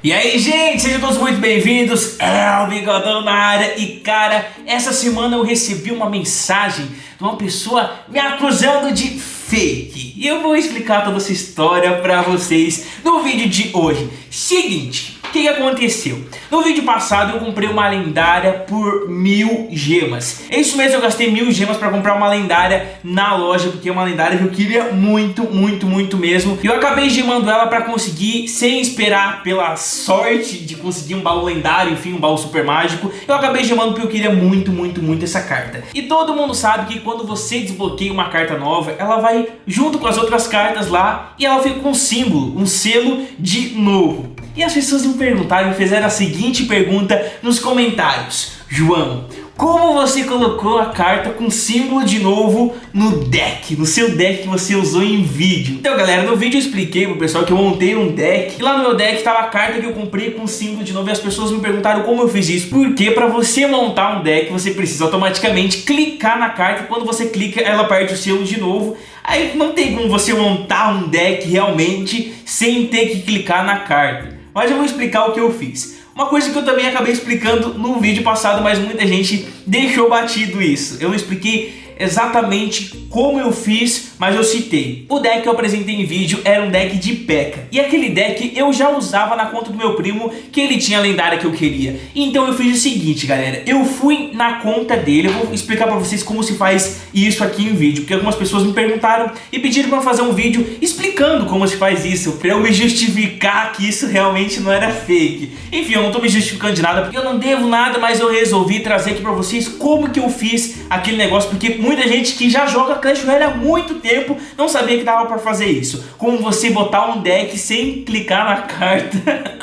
E aí, gente, sejam todos muito bem-vindos. É o Bigodão na área. E, cara, essa semana eu recebi uma mensagem de uma pessoa me acusando de fake. E eu vou explicar toda essa história pra vocês no vídeo de hoje. Seguinte, que, que, aconteceu? No vídeo passado eu comprei uma lendária por mil gemas. É isso mesmo, eu gastei mil gemas para comprar uma lendária na loja, porque é uma lendária que eu queria muito, muito, muito mesmo. E eu acabei gemando ela para conseguir, sem esperar pela sorte de conseguir um baú lendário, enfim, um baú super mágico. Eu acabei gemando porque eu queria muito, muito, muito essa carta. E todo mundo sabe que quando você desbloqueia uma carta nova, ela vai junto com as outras cartas lá e ela fica com um símbolo, um selo de novo. E as pessoas me perguntaram e fizeram a seguinte pergunta nos comentários. João, como você colocou a carta com símbolo de novo no deck, no seu deck que você usou em vídeo. Então galera, no vídeo eu expliquei pro pessoal que eu montei um deck e lá no meu deck tava a carta que eu comprei com símbolo de novo e as pessoas me perguntaram como eu fiz isso. Porque para você montar um deck você precisa automaticamente clicar na carta e quando você clica ela perde o selo de novo. Aí não tem como você montar um deck realmente sem ter que clicar na carta. Mas eu vou explicar o que eu fiz. Uma coisa que eu também acabei explicando no vídeo passado, mas muita gente deixou batido isso. Eu expliquei exatamente como eu fiz, mas eu citei. O deck que eu apresentei em vídeo era um deck de P.E.K.K.A. E aquele deck eu já usava na conta do meu primo, que ele tinha a lendária que eu queria. Então eu fiz o seguinte, galera. Eu fui na conta dele, eu vou explicar pra vocês como se faz isso aqui em vídeo. Porque algumas pessoas me perguntaram e pediram pra fazer um vídeo explicando como se faz isso. Pra eu me justificar que isso realmente não era fake. Enfim, eu não tô me justificando de nada, porque eu não devo nada, mas eu resolvi trazer aqui pra vocês como que eu fiz aquele negócio. Porque muita gente que já joga Clash Royale há muito tempo não sabia que dava pra fazer isso. Como você botar um deck sem clicar na carta.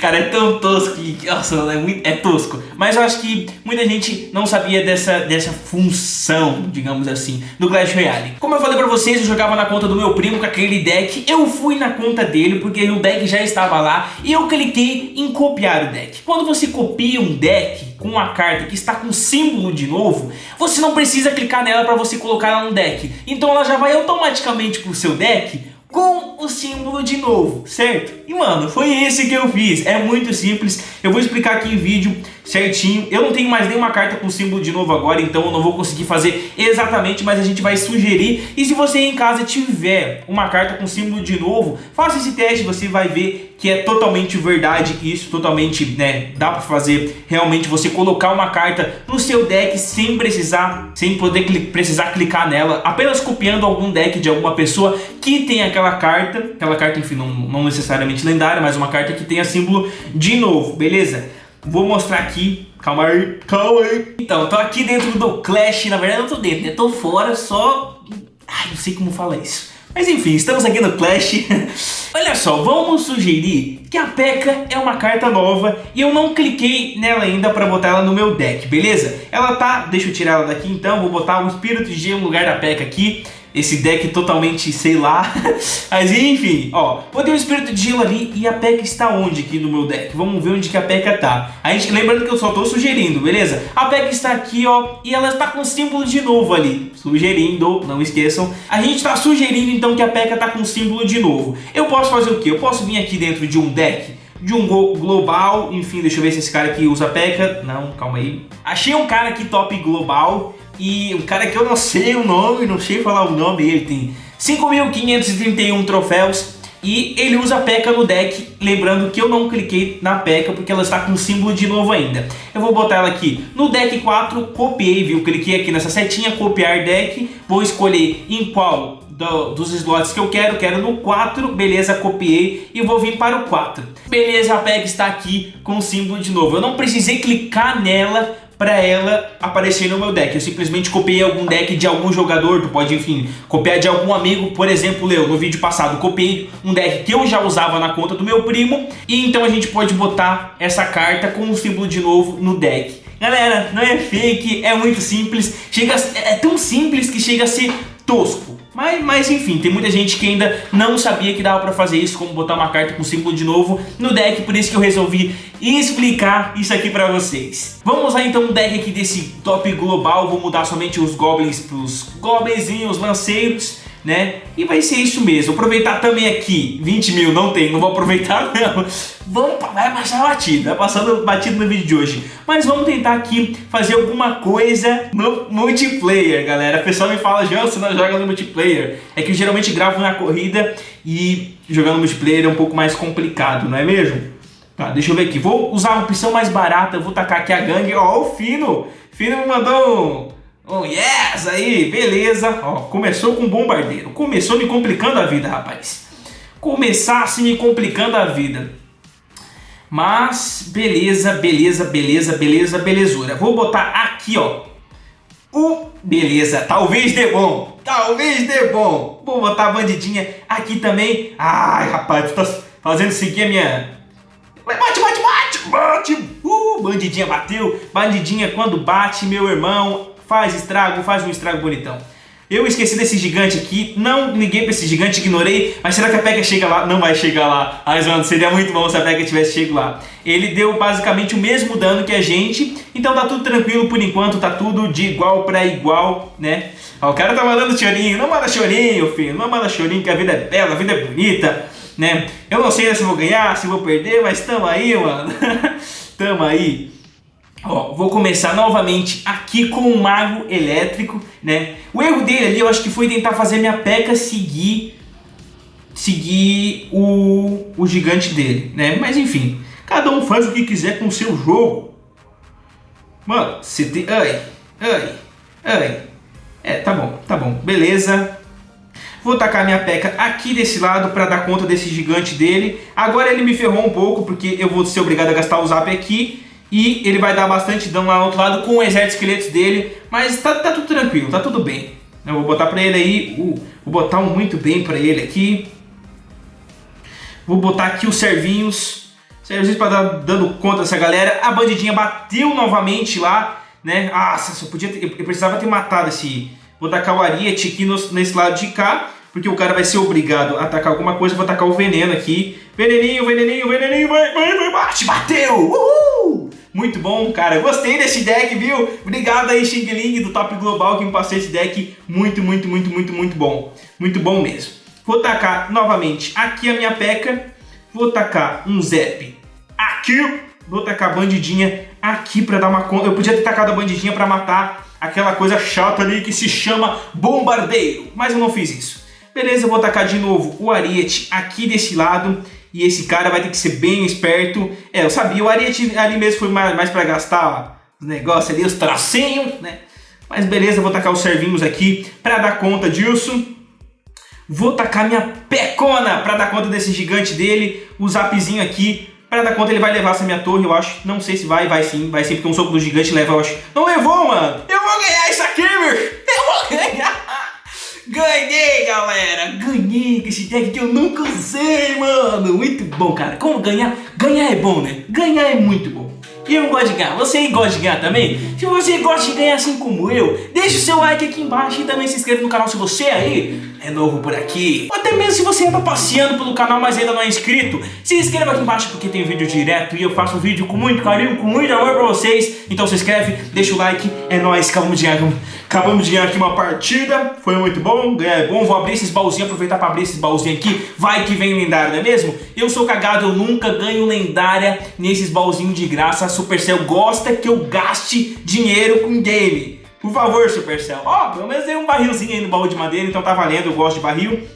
Cara, é tão tosco que... Nossa, é, muito, é tosco. Mas eu acho que muita gente não sabia dessa, dessa função, digamos assim, do Clash Royale. Como eu falei pra vocês, eu jogava na conta do meu primo com aquele deck. Eu fui na conta dele porque o deck já estava lá e eu cliquei em copiar o deck. Quando você copia um deck, com uma carta que está com símbolo de novo, você não precisa clicar nela para você colocar ela no deck. Então ela já vai automaticamente para o seu deck com o símbolo de novo, certo? E mano, foi esse que eu fiz, é muito simples, eu vou explicar aqui em vídeo certinho, eu não tenho mais nenhuma carta com símbolo de novo agora, então eu não vou conseguir fazer exatamente, mas a gente vai sugerir, e se você em casa tiver uma carta com símbolo de novo, faça esse teste, você vai ver que é totalmente verdade isso, totalmente, né, dá pra fazer realmente você colocar uma carta no seu deck sem precisar, sem poder cli precisar clicar nela, apenas copiando algum deck de alguma pessoa que tem aquela carta, aquela carta, enfim, não, não necessariamente lendária, mas uma carta que tenha símbolo de novo, beleza? Vou mostrar aqui Calma aí, calma aí. Então, tô aqui dentro do Clash, na verdade eu tô dentro, né? Tô fora, só... Ai, não sei como falar isso. Mas enfim, estamos aqui no Clash. Olha só, vamos sugerir que a P.E.K.K.A. é uma carta nova e eu não cliquei nela ainda para botar ela no meu deck, beleza? Ela tá, deixa eu tirar ela daqui então, vou botar o Espírito de Gelo no lugar da P.E.K.K.A. aqui esse deck totalmente, sei lá. Mas enfim, ó, botei o Espírito de Gelo ali e a P.E.K.K.A está onde aqui no meu deck? Vamos ver onde que a P.E.K.K.A tá. A gente, lembrando que eu só tô sugerindo, beleza? A P.E.K.K.A está aqui, ó, e ela está com símbolo de novo ali. Sugerindo, não esqueçam. A gente está sugerindo então que a P.E.K.K.A tá com símbolo de novo. Eu posso fazer o quê? Eu posso vir aqui dentro de um deck de um global, enfim, deixa eu ver se esse cara aqui usa P.E.K.K.A. Não, calma aí. Achei um cara aqui top global e um cara que eu não sei o nome, não sei falar o nome, ele tem 5.531 troféus e ele usa a P.E.K.K.A no deck, lembrando que eu não cliquei na P.E.K.K.A porque ela está com símbolo de novo ainda. Eu vou botar ela aqui no deck 4, copiei, viu? Cliquei aqui nessa setinha, copiar deck, vou escolher em qual do, dos slots que eu quero, quero no 4, beleza, copiei e vou vir para o 4. Beleza, a P.E.K.K.A está aqui com o símbolo de novo. Eu não precisei clicar nela para ela aparecer no meu deck. Eu simplesmente copiei algum deck de algum jogador, tu pode, enfim, copiar de algum amigo. Por exemplo, eu, no vídeo passado, copiei um deck que eu já usava na conta do meu primo. E então a gente pode botar essa carta com o símbolo de novo no deck. Galera, não é fake, é muito simples. Chega, é tão simples que chega a ser tosco. Mas, mas enfim, tem muita gente que ainda não sabia que dava pra fazer isso, como botar uma carta com símbolo de novo no deck, por isso que eu resolvi explicar isso aqui pra vocês. Vamos lá então, um deck aqui desse top global, vou mudar somente os goblins pros goblinzinhos, lanceiros, né? E vai ser isso mesmo. Aproveitar também aqui, 20 mil não tem, não vou aproveitar não. Vamos, vai passar batido, vai passando batido no vídeo de hoje. Mas vamos tentar aqui fazer alguma coisa no multiplayer, galera. O pessoal me fala, João, você não joga no multiplayer. É que eu geralmente gravo na corrida e jogando multiplayer é um pouco mais complicado, não é mesmo? Tá, deixa eu ver aqui. Vou usar uma opção mais barata, vou tacar aqui a gangue. Ó, o Fino. Fino me mandou um yes aí, beleza. Ó, começou com bombardeiro. Começou me complicando a vida, rapaz. Começasse me complicando a vida. Mas, beleza, beleza, beleza, beleza, belezura. Vou botar aqui, ó. O beleza, talvez dê bom. Talvez dê bom. Vou botar a bandidinha aqui também. Ai, rapaz, tu tá fazendo seguir a minha... Bate, bate, bate, bate. Uh, bandidinha bateu. Bandidinha quando bate, meu irmão, faz estrago, faz um estrago bonitão. Eu esqueci desse gigante aqui, não liguei pra esse gigante, ignorei, mas será que a Pega chega lá? Não vai chegar lá. Mas, mano, seria muito bom se a Pega tivesse chegado lá. Ele deu basicamente o mesmo dano que a gente, então tá tudo tranquilo por enquanto, tá tudo de igual pra igual, né? Ó, o cara tá mandando chorinho, não manda chorinho, filho, não manda chorinho que a vida é bela, a vida é bonita, né? Eu não sei se vou ganhar, se vou perder, mas tamo aí, mano. tamo aí. Ó, vou começar novamente aqui com o Mago Elétrico, né? O erro dele ali, eu acho que foi tentar fazer minha P.E.K.K.A seguir, seguir o, o gigante dele, né? Mas enfim, cada um faz o que quiser com o seu jogo. Mano, você tem... Ai, ai, ai. É, tá bom, tá bom, beleza. Vou tacar minha P.E.K.K.A aqui desse lado para dar conta desse gigante dele. Agora ele me ferrou um pouco, porque eu vou ser obrigado a gastar o zap aqui e ele vai dar bastante dano lá no outro lado com o exército de esqueletos dele. Mas tá, tá tudo tranquilo, tá tudo bem. Eu vou botar pra ele aí, uh, vou botar um muito bem pra ele aqui. Vou botar aqui os servinhos. Servinhos pra dar dando conta dessa galera. A bandidinha bateu novamente lá, né? Ah, só podia ter, eu precisava ter matado esse... Vou tacar o Ariete aqui no, nesse lado de cá. Porque o cara vai ser obrigado a atacar alguma coisa. Vou tacar o veneno aqui. Veneninho, veneninho, veneninho. Vai, vai, vai, bate, bateu! Uhul! Muito bom, cara. Gostei desse deck, viu? Obrigado aí, Xing Ling, do Top Global, que me passou esse deck. Muito, muito, muito, muito, muito bom. Muito bom mesmo. Vou tacar novamente aqui a minha peca. Vou tacar um Zep aqui. Vou tacar a bandidinha aqui pra dar uma conta. Eu podia ter tacado a bandidinha pra matar aquela coisa chata ali que se chama bombardeiro. Mas eu não fiz isso. Beleza, vou tacar de novo o Ariete aqui desse lado. E esse cara vai ter que ser bem esperto. É, eu sabia, o Ariete ali mesmo foi mais, mais pra gastar os negócios ali, os tracinhos, né? Mas beleza, vou tacar os servinhos aqui pra dar conta disso. Vou tacar minha pecona pra dar conta desse gigante dele. O zapzinho aqui. Pra dar conta ele vai levar essa minha torre, eu acho. Não sei se vai, vai sim. Vai sim, porque um soco do gigante leva, eu acho. Não levou, mano! Eu vou ganhar isso aqui, meu! Eu vou ganhar! Ganhei, galera! Ganhei com esse deck que eu nunca usei, mano! Muito bom, cara. Como ganhar? Ganhar é bom, né? Ganhar é muito bom. Eu gosto de ganhar. Você gosta de ganhar também? Se você gosta de ganhar assim como eu, deixa o seu like aqui embaixo e também se inscreva no canal se você aí é novo por aqui. Ou até mesmo se você anda passeando pelo canal, mas ainda não é inscrito, se inscreva aqui embaixo porque tem vídeo direto e eu faço um vídeo com muito carinho, com muito amor pra vocês. Então se inscreve, deixa o like, é nóis, acabamos de ganhar, acabamos de ganhar aqui uma partida, foi muito bom, é bom, vou abrir esses baúzinhos, aproveitar pra abrir esses baúzinhos aqui, vai que vem lendário, não é mesmo? Eu sou cagado, eu nunca ganho lendária nesses baúzinhos de graça, a Supercell gosta que eu gaste dinheiro com game. Por favor, Supercell. Ó, oh, pelo menos tem um barrilzinho aí no baú de madeira, então tá valendo, eu gosto de barril.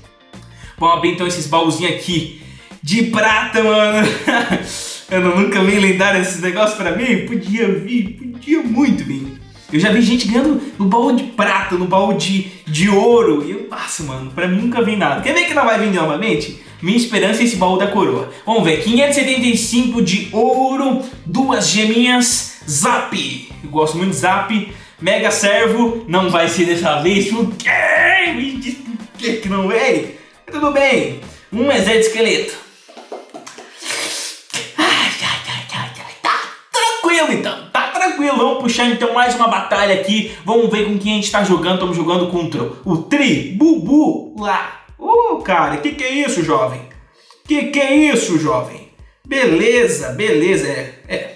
Vamos abrir então esses baúzinhos aqui de prata, mano. eu nunca vi lendário esses negócios pra mim. Podia vir, podia muito vir. Eu já vi gente ganhando no baú de prata, no baú de, de ouro. E eu passo, mano, pra mim nunca vi nada. Quer ver que não vai vir novamente? Minha esperança é esse baú da coroa. Vamos ver, 575 de ouro, duas geminhas, zap. Eu gosto muito de zap. Mega Servo não vai ser dessa vez. Por quê? Me diz por que que não veio? Tudo bem. Um exército de esqueleto. Ai, ai, ai, ai, ai. Tá tranquilo então. Tá tranquilo. Vamos puxar então mais uma batalha aqui. Vamos ver com quem a gente tá jogando. Estamos jogando contra o Tri Bubu lá. Uh, cara, que que é isso, jovem? Que que é isso, jovem? Beleza, beleza. É, é,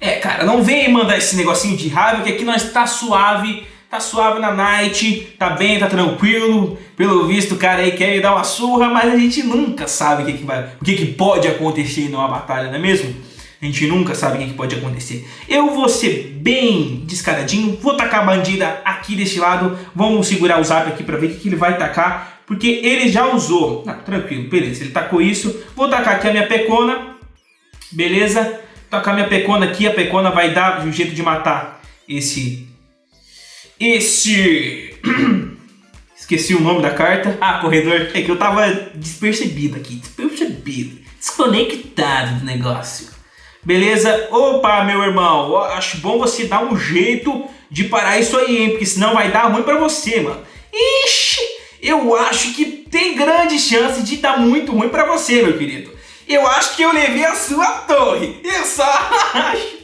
é, cara, não vem mandar esse negocinho de raiva que aqui nós tá suave, tá suave na night, tá bem, tá tranquilo. Pelo visto, o cara aí quer dar uma surra, mas a gente nunca sabe o que, que, vai, o que, que pode acontecer numa batalha, não é mesmo? A gente nunca sabe o que, que pode acontecer. Eu vou ser bem descaradinho, vou tacar a bandida aqui desse lado. Vamos segurar o zap aqui pra ver o que, que ele vai tacar. Porque ele já usou. Ah, tranquilo, beleza, ele tacou isso. Vou tacar aqui a minha pecona. Beleza? Tacar minha pecona aqui, a pecona vai dar um jeito de matar esse... Esse... Esqueci o nome da carta. Ah, corredor. É que eu tava despercebido aqui. Despercebido. Desconectado do negócio. Beleza? Opa, meu irmão. Acho bom você dar um jeito de parar isso aí, hein? Porque senão vai dar ruim pra você, mano. Ixi, eu acho que tem grande chance de dar muito ruim pra você, meu querido. Eu acho que eu levei a sua torre. Eu só acho.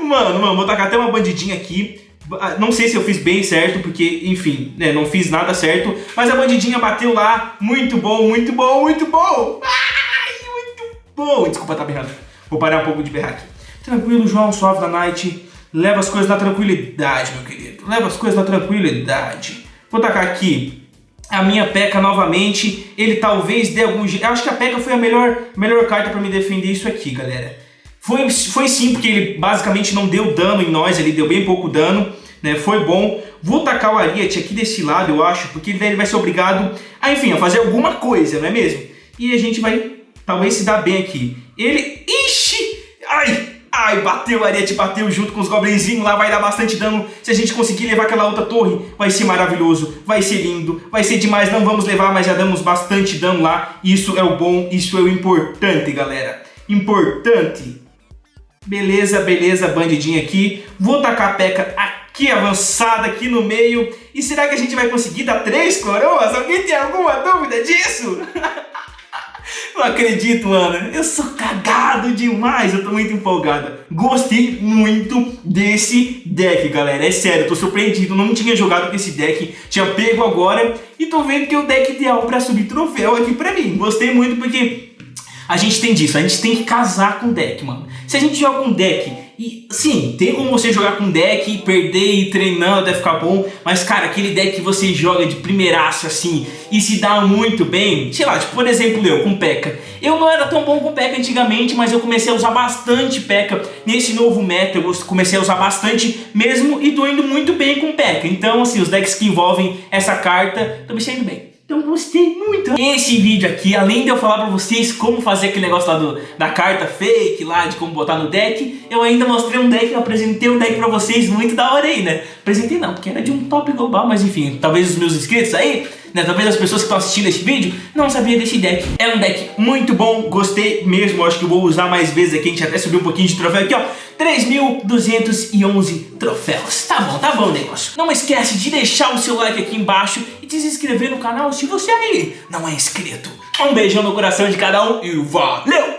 Mano, mano, vou tacar até uma bandidinha aqui. Ah, não sei se eu fiz bem certo, porque, enfim, né, não fiz nada certo. Mas a bandidinha bateu lá. Muito bom, muito bom, muito bom. Ai, muito bom. Desculpa, tá berrando. Vou parar um pouco de berrar aqui. Tranquilo, João, suave da night. Leva as coisas na tranquilidade, meu querido. Leva as coisas na tranquilidade. Vou tacar aqui a minha P.E.K.K.A novamente. Ele talvez dê algum jeito. Acho que a P.E.K.K.A foi a melhor, melhor carta pra me defender isso aqui, galera. Foi, foi sim, porque ele basicamente não deu dano em nós, ele deu bem pouco dano, né? Foi bom. Vou tacar o Ariat aqui desse lado, eu acho, porque ele vai ser obrigado a, enfim, a fazer alguma coisa, não é mesmo? E a gente vai talvez se dar bem aqui. Ele... Ixi! Ai! Bateu, Ariete bateu junto com os goblinzinhos lá, vai dar bastante dano. Se a gente conseguir levar aquela outra torre, vai ser maravilhoso, vai ser lindo, vai ser demais. Não vamos levar, mas já damos bastante dano lá. Isso é o bom, isso é o importante, galera. Importante. Beleza, beleza, bandidinha aqui. Vou tacar a peca aqui avançada, aqui no meio. E será que a gente vai conseguir dar três coroas? Alguém tem alguma dúvida disso? Não acredito, mano. Eu sou cagado demais. Eu tô muito empolgado. Gostei muito desse deck, galera. É sério, tô surpreendido. Não tinha jogado com esse deck. Tinha pego agora. E tô vendo que é o deck ideal pra subir troféu aqui pra mim. Gostei muito porque a gente tem disso. A gente tem que casar com o deck, mano. Se a gente joga um deck e sim, tem como você jogar com deck e perder e treinando até ficar bom, mas cara, aquele deck que você joga de primeiraço assim e se dá muito bem, sei lá, tipo, por exemplo eu com P.E.K.K.A. Eu não era tão bom com P.E.K.K.A. antigamente, mas eu comecei a usar bastante P.E.K.K.A. Nesse novo meta eu comecei a usar bastante mesmo e tô indo muito bem com P.E.K.K.A. Então assim, os decks que envolvem essa carta, tô me saindo bem. Então gostei muito. Esse vídeo aqui, além de eu falar pra vocês como fazer aquele negócio lá do, da carta fake lá, de como botar no deck, eu ainda mostrei um deck, eu apresentei um deck pra vocês muito da hora aí, né? Apresentei não, porque era de um top global, mas enfim, talvez os meus inscritos aí né? Talvez as pessoas que estão assistindo esse vídeo não sabiam desse deck. É um deck muito bom, gostei mesmo, acho que vou usar mais vezes aqui, a gente até subiu um pouquinho de troféu aqui, ó. 3.211 troféus. Tá bom, tá bom o negócio. Não esquece de deixar o seu like aqui embaixo e de se inscrever no canal se você aí não é inscrito. Um beijão no coração de cada um e valeu!